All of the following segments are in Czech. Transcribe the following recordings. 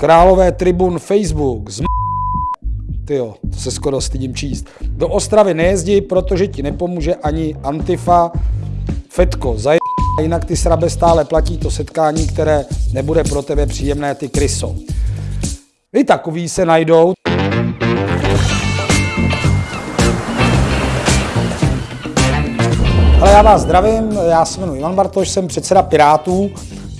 Králové tribun Facebook, z Tyjo, to se skoro stydím číst. Do Ostravy nejezdí, protože ti nepomůže ani Antifa. Fetko, zaj... jinak ty srabe stále platí to setkání, které nebude pro tebe příjemné, ty kryso. I takový se najdou. Ale já vás zdravím, já se jmenuji Ivan Bartoš, jsem předseda Pirátů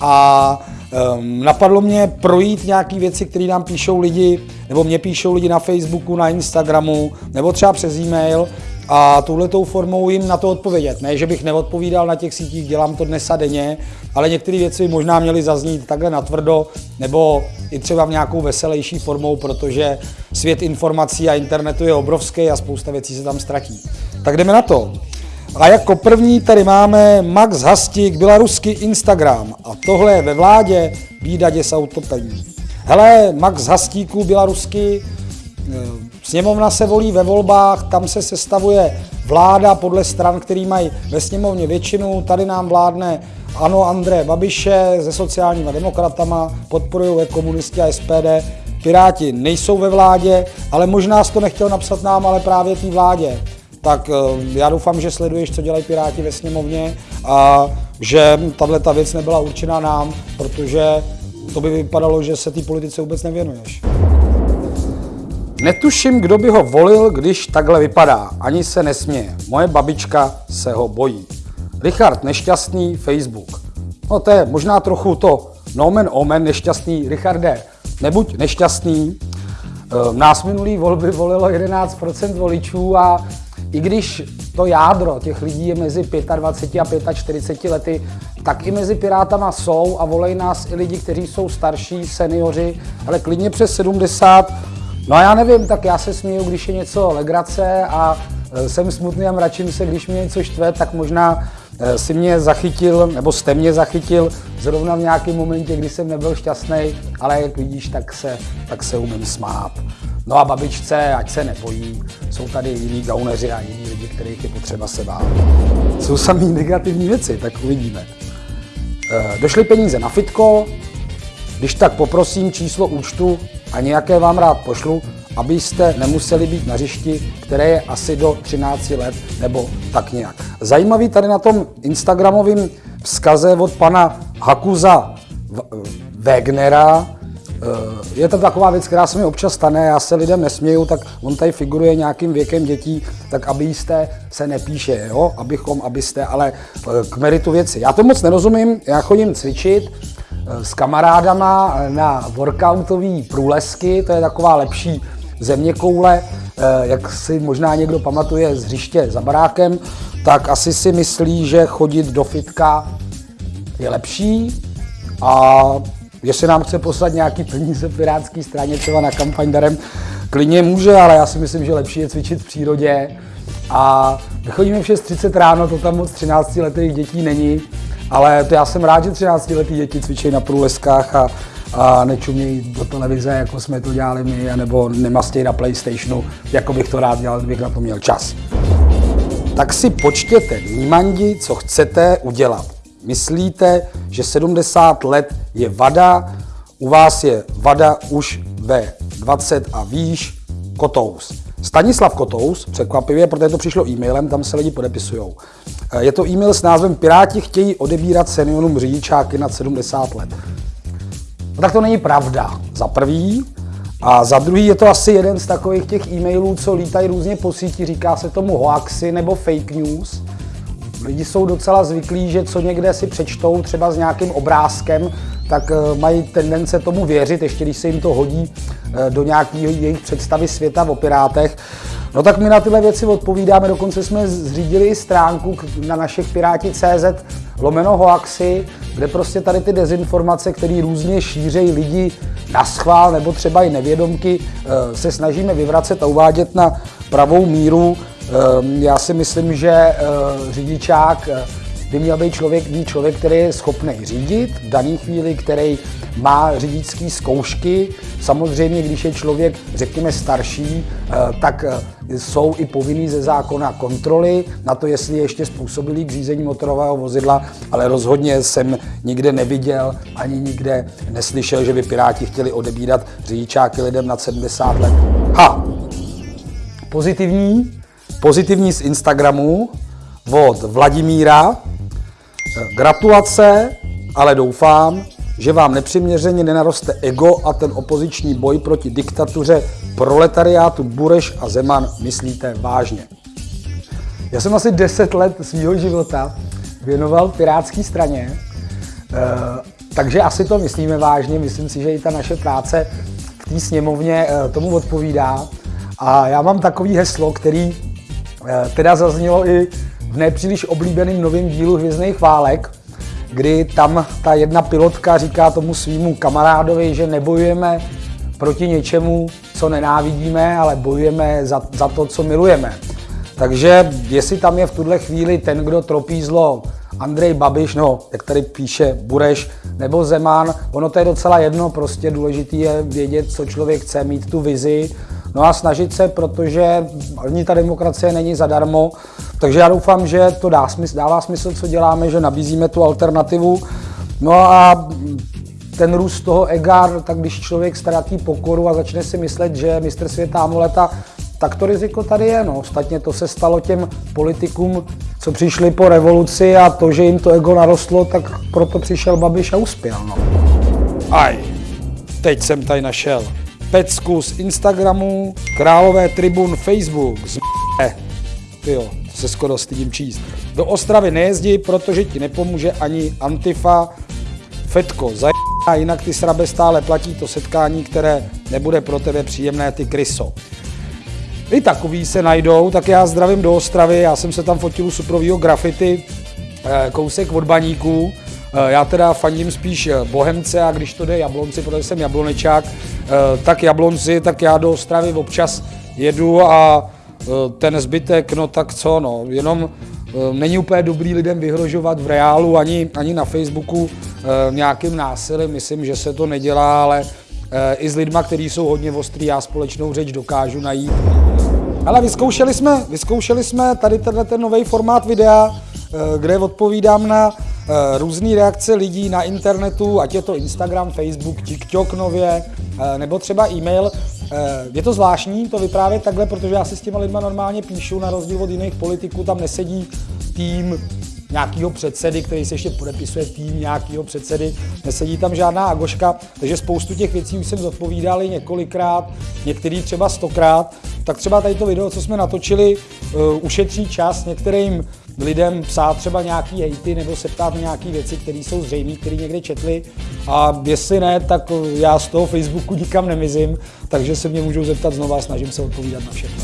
a um, napadlo mě projít nějaké věci, které nám píšou lidi, nebo mě píšou lidi na Facebooku, na Instagramu, nebo třeba přes e-mail a touhletou formou jim na to odpovědět. Ne, že bych neodpovídal na těch sítích, dělám to dnes a denně, ale některé věci možná měly zaznít takhle natvrdo, nebo i třeba v nějakou veselější formou, protože svět informací a internetu je obrovský a spousta věcí se tam ztratí. Tak jdeme na to. A jako první tady máme Max Hastík, běloruský Instagram. A tohle je ve vládě bída děs autopení. Hele, Max Hastíků, běloruský, eh, sněmovna se volí ve volbách, tam se sestavuje vláda podle stran, který mají ve sněmovně většinu. Tady nám vládne ano André Babiše se sociálníma demokratama, podporují komunisti a SPD. Piráti nejsou ve vládě, ale možná jsi to nechtěl napsat nám, ale právě té vládě tak eh, já doufám, že sleduješ, co dělají Piráti ve sněmovně a že tahle ta věc nebyla určená nám, protože to by vypadalo, že se té politice vůbec nevěnuješ. Netuším, kdo by ho volil, když takhle vypadá. Ani se nesměje. Moje babička se ho bojí. Richard Nešťastný, Facebook. No to je možná trochu to nomen omen nešťastný. Richarde, nebuď nešťastný. Eh, nás minulý volby volilo 11% voličů a i když to jádro těch lidí je mezi 25 a 45 lety, tak i mezi Pirátama jsou a volej nás i lidi, kteří jsou starší, seniori, ale klidně přes 70. No a já nevím, tak já se směju, když je něco legrace a e, jsem smutný a mračím se, když mě něco štve, tak možná e, si mě zachytil, nebo jste mě zachytil zrovna v nějakém momentě, kdy jsem nebyl šťastný, ale jak vidíš, tak se, tak se umím smát. No a babičce, ať se nebojí, jsou tady jiní gauneři a jiní lidi, kterých je potřeba se bát. Jsou samý negativní věci, tak uvidíme. E, došly peníze na fitko, když tak poprosím číslo účtu a nějaké vám rád pošlu, abyste nemuseli být na hřišti, které je asi do 13 let nebo tak nějak. Zajímavý tady na tom Instagramovém vzkaze od pana Hakuza Wegnera, je to taková věc, která se mi občas stane, já se lidem nesměju, tak on tady figuruje nějakým věkem dětí, tak aby jste se nepíše, jo? abychom, abyste, ale eh, k meritu věci. Já to moc nerozumím, já chodím cvičit eh, s kamarádama na workoutové průlesky, to je taková lepší země koule, jak si možná někdo pamatuje z hřiště za barákem, tak asi si myslí, že chodit do fitka je lepší a Jestli nám chce poslat nějaký peníze v pirátské straně, třeba na kampaň darem, klidně může, ale já si myslím, že lepší je cvičit v přírodě. A my chodíme v 6.30 ráno, to tam moc 13 letých dětí není, ale to já jsem rád, že 13 letý děti cvičí na průleskách a, a nečumějí do televize, jako jsme to dělali my, nebo nemastějí na Playstationu, jako bych to rád dělal, kdybych na to měl čas. Tak si počtěte vnímandi, co chcete udělat. Myslíte, že 70 let je vada, u vás je vada už ve 20 a výš, Kotous. Stanislav Kotous, překvapivě, protože to přišlo e-mailem, tam se lidi podepisují. Eh, je to e-mail s názvem Piráti chtějí odebírat seniorům řidičáky nad 70 let. No tak to není pravda. Za prvý, a za druhý je to asi jeden z takových těch e-mailů, co lítají různě po síti, říká se tomu hoaxy nebo fake news. Lidi jsou docela zvyklí, že co někde si přečtou, třeba s nějakým obrázkem, tak eh, mají tendence tomu věřit, ještě když se jim to hodí eh, do nějaké jejich představy světa o pirátech. No tak my na tyhle věci odpovídáme, dokonce jsme zřídili stránku na našich Piráti.cz lomeno hoaxy, kde prostě tady ty dezinformace, které různě šířejí lidi na schvál nebo třeba i nevědomky, eh, se snažíme vyvracet a uvádět na pravou míru. Ehm, já si myslím, že eh, řidičák eh, by měl být člověk, být člověk, který je schopný řídit v dané chvíli, který má řidičské zkoušky. Samozřejmě, když je člověk, řekněme, starší, eh, tak jsou i povinný ze zákona kontroly na to, jestli je ještě způsobilý k řízení motorového vozidla, ale rozhodně jsem nikde neviděl ani nikde neslyšel, že by Piráti chtěli odebírat řidičáky lidem nad 70 let. Ha! Pozitivní, pozitivní z Instagramu od Vladimíra. Gratulace, ale doufám, že vám nepřiměřeně nenaroste ego a ten opoziční boj proti diktatuře proletariátu Bureš a Zeman myslíte vážně. Já jsem asi 10 let svého života věnoval pirátské straně, eh, takže asi to myslíme vážně. Myslím si, že i ta naše práce v té sněmovně eh, tomu odpovídá. A já mám takový heslo, který teda zaznělo i v nepříliš oblíbeném novém dílu Hvězdných válek, kdy tam ta jedna pilotka říká tomu svýmu kamarádovi, že nebojujeme proti něčemu, co nenávidíme, ale bojujeme za, za to, co milujeme. Takže jestli tam je v tuhle chvíli ten, kdo tropí zlo, Andrej Babiš, no, jak tady píše Bureš, nebo Zeman, ono to je docela jedno, prostě důležité je vědět, co člověk chce, mít tu vizi, no a snažit se, protože ani ta demokracie není zadarmo, takže já doufám, že to dá smysl, dává smysl, co děláme, že nabízíme tu alternativu. No a ten růst toho ega, tak když člověk ztratí pokoru a začne si myslet, že mistr světa amuleta, tak to riziko tady je. No. Ostatně to se stalo těm politikům, co přišli po revoluci a to, že jim to ego narostlo, tak proto přišel Babiš a uspěl. No. Aj, teď jsem tady našel pecku z Instagramu, Králové tribun Facebook, z jo, to se skoro stydím číst. Do Ostravy nejezdí, protože ti nepomůže ani Antifa. Fetko, zaj... a jinak ty srabe stále platí to setkání, které nebude pro tebe příjemné, ty kryso. I takový se najdou, tak já zdravím do Ostravy, já jsem se tam fotil u suprovýho grafity, eh, kousek od baníků, já teda fandím spíš eh, Bohemce a když to jde Jablonci, protože jsem Jablonečák, tak Jablonci, tak já do Ostravy občas jedu a ten zbytek, no tak co, no, jenom není úplně dobrý lidem vyhrožovat v reálu ani, ani na Facebooku nějakým násilím, myslím, že se to nedělá, ale i s lidma, kteří jsou hodně ostrý, já společnou řeč dokážu najít. Ale vyzkoušeli jsme, vyzkoušeli jsme tady tenhle ten nový formát videa, kde odpovídám na různé reakce lidí na internetu, ať je to Instagram, Facebook, TikTok nově, nebo třeba e-mail. Je to zvláštní to vyprávět takhle, protože já si s těma lidma normálně píšu, na rozdíl od jiných politiků, tam nesedí tým nějakého předsedy, který se ještě podepisuje tým nějakého předsedy, nesedí tam žádná agoška, takže spoustu těch věcí už jsem zodpovídal několikrát, některý třeba stokrát, tak třeba tady to video, co jsme natočili, ušetří čas některým lidem psát třeba nějaký hejty nebo se ptát na nějaké věci, které jsou zřejmé, které někde četli a jestli ne, tak já z toho Facebooku nikam nemizím, takže se mě můžou zeptat znova a snažím se odpovídat na všechno.